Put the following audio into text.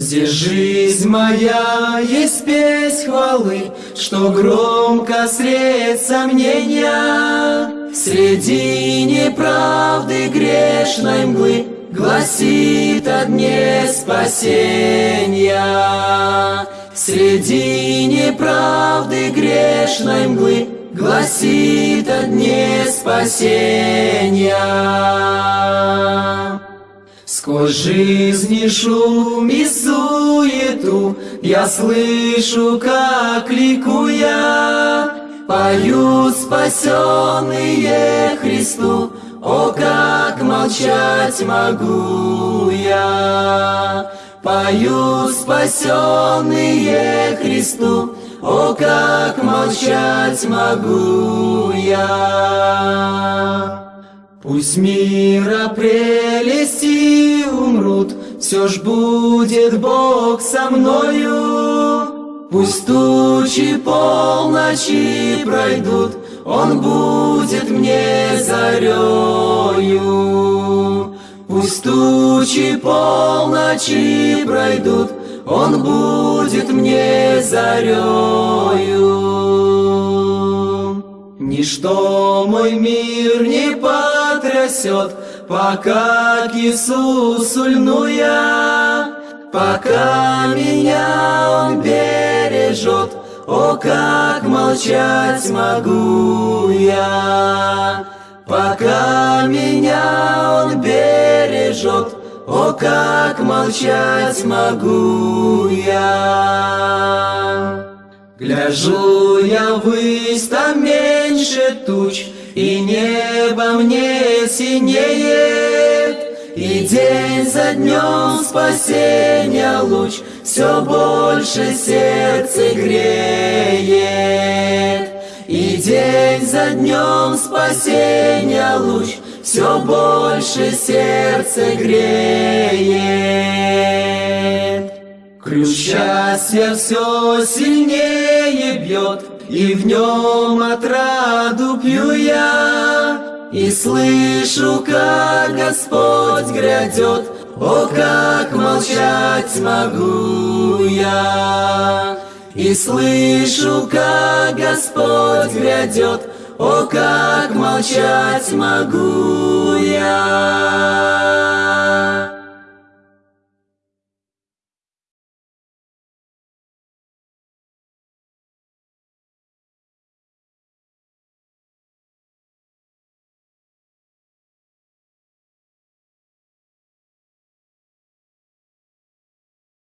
Здесь жизнь моя есть песнь хвалы, Что громко средь сомнения. Среди неправды грешной мглы Гласит о дне спасения. Среди неправды грешной мглы Гласит о дне спасения. Сквозь жизни шум и суету Я слышу, как ликуя Поют спасенные Христу. О, как молчать могу я! Поют спасенные Христу. О, как молчать могу я Пусть мира прелести умрут, Все ж будет Бог со мною. Пусть тучи полночи пройдут, Он будет мне зарею. Пусть тучи полночи пройдут, Он будет мне зарею. Ничто мой мир не потрясет, Пока к Иисусу льну я, Пока меня Он бережет, О, как молчать могу я. Пока меня Он бережет, О, как молчать могу я. Гляжу я ввысь, там меньше туч, И небо мне синеет, И день за днем спасения луч Все больше сердце греет. И день за днем спасения луч Все больше сердце греет. Ключ счастья все сильнее бьет, И в нем отраду пью я, И слышу, как Господь грядет, О, как молчать могу я. И слышу, как Господь грядет, О, как молчать могу я.